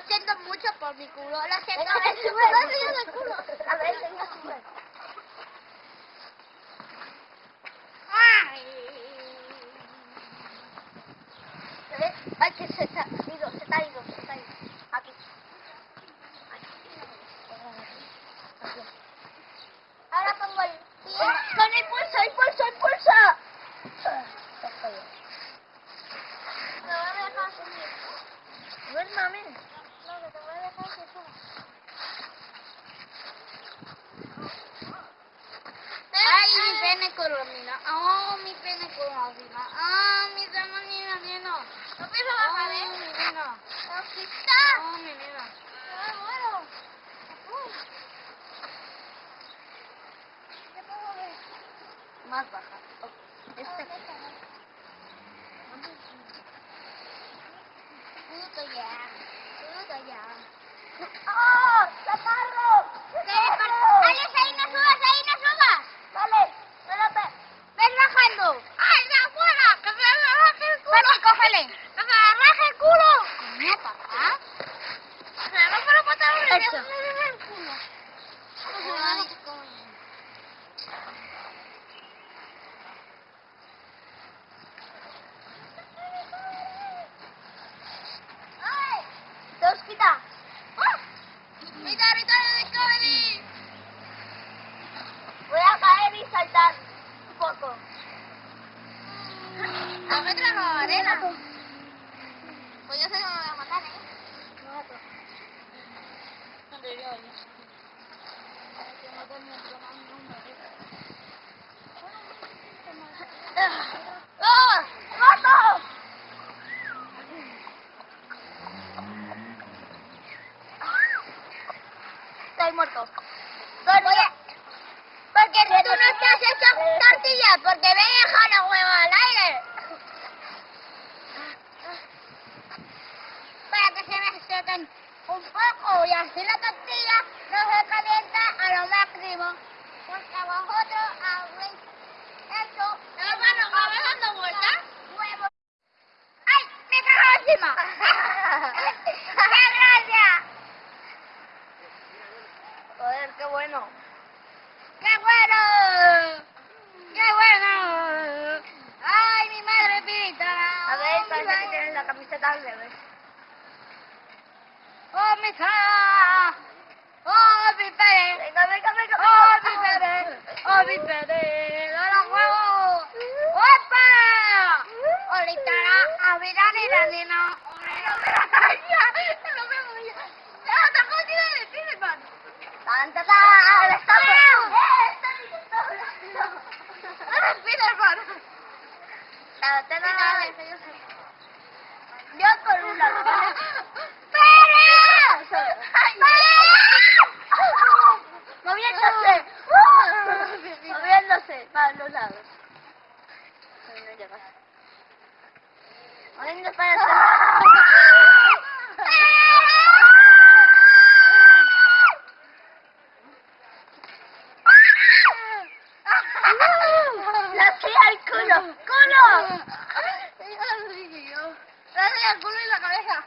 enseñar mi culo. Lo siento, me me sube. enseñar el culo. A ver, venga, sube. ¿Se ve? Ay, que se, se ha ido, se ha ido, se ha ido. Aquí. Ahora pongo el pie. Con impulso, impulso, impulso. Me voy a dejar subir. A ver, mami. No, que te voy a dejar que suba. Ay, mi pene colomina. Oh, mi pene colomina. Ah, mi semanina, nena. No pienso bajar, ¿eh? mi nena. Aquí está. Oh, mi nena. Ah, bueno. Uy. ¿Qué puedo ver? Más baja. Este. Puto ya. Puto ya. ¡Oh! ¡Chaparro! Alex, ahí no subas, ahí no subas. Vale. Ven bajando. ¡Ay, ya fuera! ¡Que me el culo! Ven, cógele. ¡Que se me raje el culo! Coño, papá. Se me rompe los pantalones y Eso. se me raje el culo. Ay, coño. ¡Ay! Dos quita. ¡Ah! ¡Mi territorio de Discovery! Voy a caer y saltar un poco. ¡La metra no arena! Pues yo sé que me voy a matar, ¿eh? Yo, yo. Que no un plan, no. ¡Mato! Estoy muerto. Oye, porque tú no estás hecho tortillas, porque me he dejado los huevos al aire. Para sequen un poco y así la tortilla no se calienta a lo máximo. Porque vosotros habéis hecho... Hermano, ¿me vas dando vueltas? Huevos. ¡Ay! ¡Me cago encima! ¡Qué gracia! Joder, qué bueno. ¡Qué bueno! ¡Qué bueno! ¡Ay, mi madre pita! A ver, parece que tienes la camiseta al revés. ¡Oh, mi cara! ¡Oh, mi pene! Venga, venga, venga. ¡Oh, mi pene! ¡Oh, mi huevo! ¡Opa! ¡Ahorita! ¡A mi nena, nena! ¡No me la caña! ¡No me voy a... ¡Está. ¡Eh! Yo con una. ¿vale? ¡Para! Moviéndose. Moviéndose para los lados. No llegas. Para los La tía al culo. ¡Culo! Gracias al culo y la cabeza.